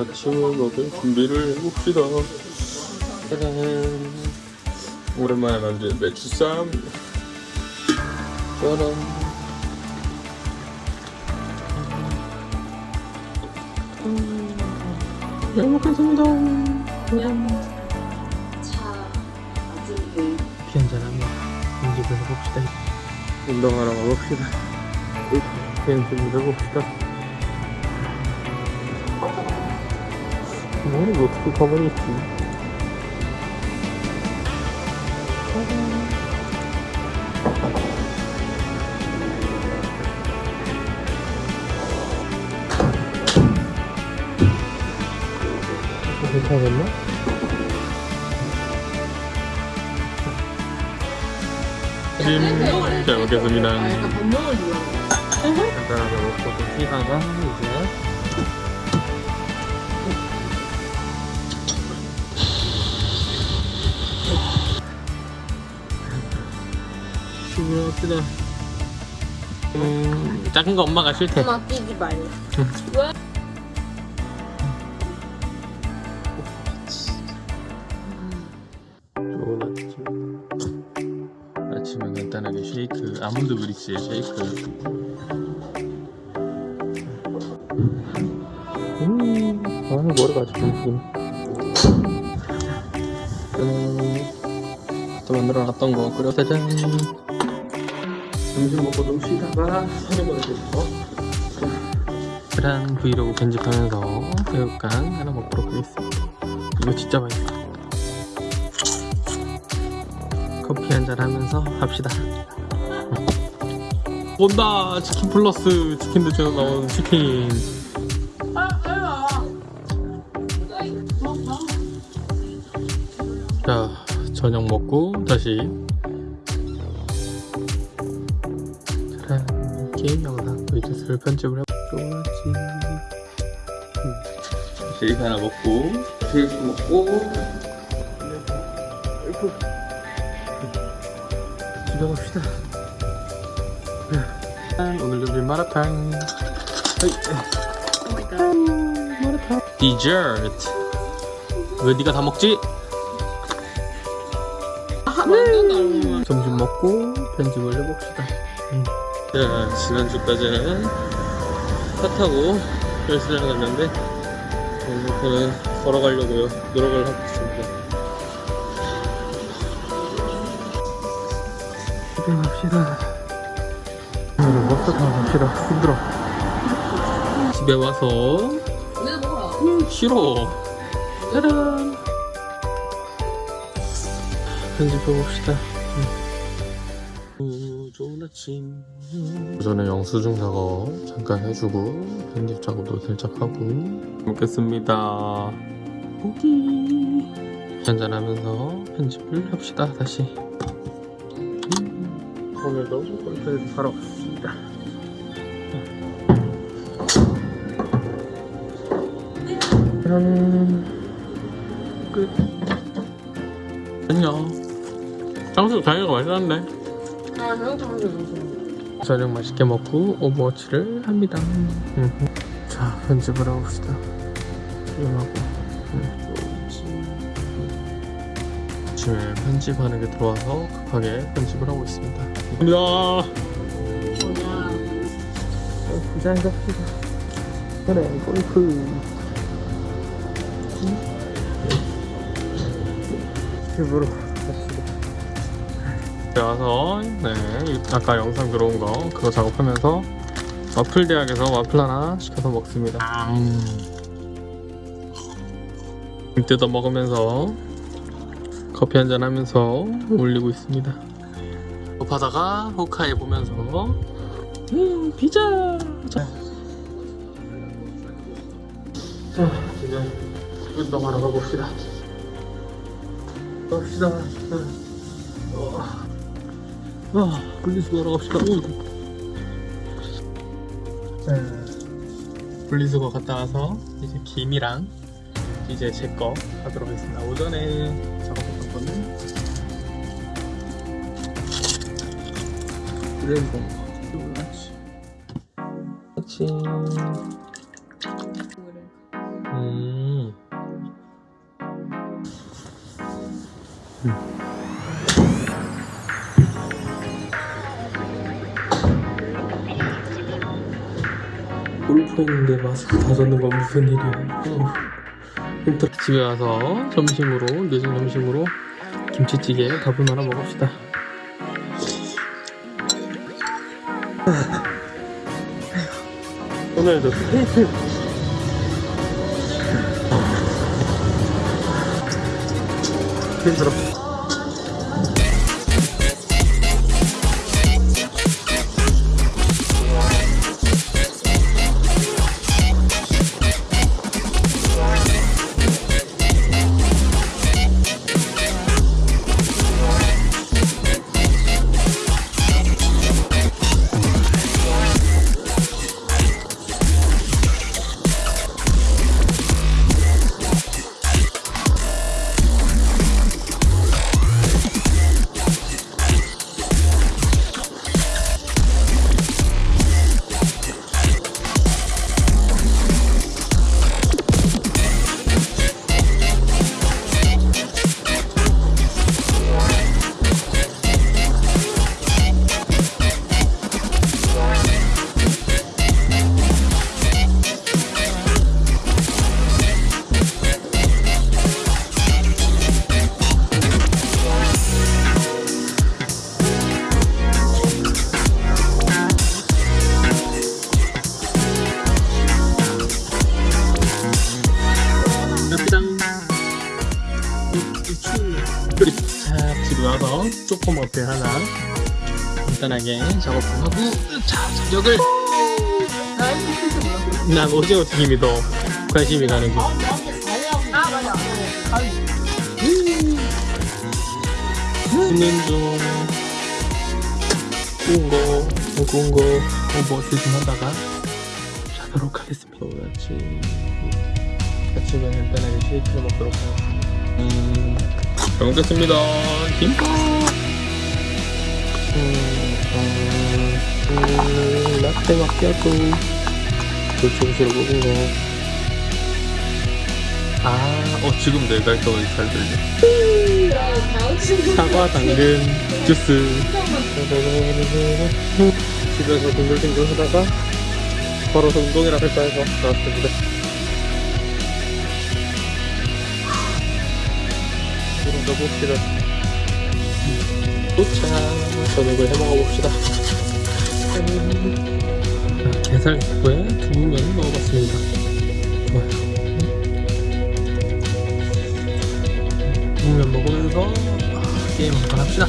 아침을 먹을 준비를 해봅시다. 짜잔. 오랜만에 만든 배추쌈. 짜란. 음, 잘 먹겠습니다. 피 한잔하며 연습을 해봅시다. 운동하러 가봅시다. 연습을 해봅시다. 머리 어떻게 가만히 있지? 괜찮겠나? 찜, 잘 먹겠습니다. 약간 눌러 간단하게 먹고 좀 쉬다가 이제 출발합시다. 음, 작은 거 엄마가 싫대 엄마 뛰지 말래 좋은 아침. 아침은 간단하게 쉐이크 아몬드 브릭스의 쉐이크. 음, 아 머리가 아주 긴 음, 또 만들어 놨던 거. 끓여 짜잔 점심 먹고 좀 쉬다가 촬영을 해주고 계란 브이로그 편집하면서 새우깡 하나 먹도록 하겠습니다. 이거 진짜 맛있어 커피 한잔 하면서 합시다. 온다! 치킨 플러스 치킨 대체로 나온 치킨. 자 저녁 먹고 다시 자 게임 영상도 이제 슬 편집을 해보지. 쉐이크 하나 먹고 쉐이크 먹고. 집에 갑시다. 오늘 요리 마라탕. 마라탕 디저트. 왜 네가 다 먹지? 점심 먹고 편집을 해봅시다. 음. 자 지난주까지는 차 타고 헬스장 갔는데 오늘부터는 걸어가려고요. 노력을 하고 있습니다. 집에 갑시다. 오늘 버스 타고 갑시다. 힘들어. 집에 와서 음, 싫어. 짜란 편집해 봅시다 음. 좋은 아침 오전에 영수증 작업 잠깐 해주고 편집 작업도 살짝 하고 먹겠습니다 고기 한잔하면서 편집을 합시다 다시 음, 오늘도 골프에서 사러 왔습니다 짠 끝. 안녕. 장수 자기가 맛있었는데. 아 저녁 맛있게 먹고 오버워치를 합니다. 음. 자 편집을 해봅시다. 조용하고. 음. 아침에 편집하는 게 들어와서 급하게 편집을 하고 있습니다. 감사합니다. 그래 골프. 갑시다. 집에 와서 네 아까 영상 들어온 거 그거 작업하면서 와플 대학에서 와플 하나 시켜서 먹습니다. 음, 뜯어 먹으면서 커피 한잔 하면서 올리고 있습니다. 급하다가 호카이 보면서 음 피자! 자, 자 이제 운동하러 가봅시다. 갑시다. 어, 아, 분리수거 하러 갑시다. 음, 분리수거 갔다 와서 이제 김이랑 이제 제 거 하도록 하겠습니다. 오전에 작업했던 거는 그래도 몰랐지. 그렇지. 음. 음. 서 있는데 마스크 다 젖는 건 무슨 일이야. 어. 집에 와서 점심으로 늦은 점심으로 김치찌개 밥을 말아 먹읍시다. 오늘도 힘들어. 쪼꼬머페 하나? 간단하게 작업 좀 하고 자 저녁을. 난 오징어 튀김이 더 관심이 가는 거. 굽는 중 구운 거 오버스 좀 하다가 자도록 하겠습니다. 같이 아침에 간단하게 쉐이크를 먹도록 하겠습니다. 음, 잘 먹겠습니다. 김밥 음, 라떼 마키아토 돌초구시로 먹은 거 아, 어, 지금 내 갈등이 잘 들려. 사과, 당근, 주스. 집에서 둥글둥글 하다가 걸어서 운동이라 할까 해서 나왔습니다. 그럼 봅시다. 도착! 저녁을 해 먹어봅시다. 짠. 자, 게살국에 두부면 먹어봤습니다. 좋아요. 두부면 먹으면서 아, 게임 한번 합시다.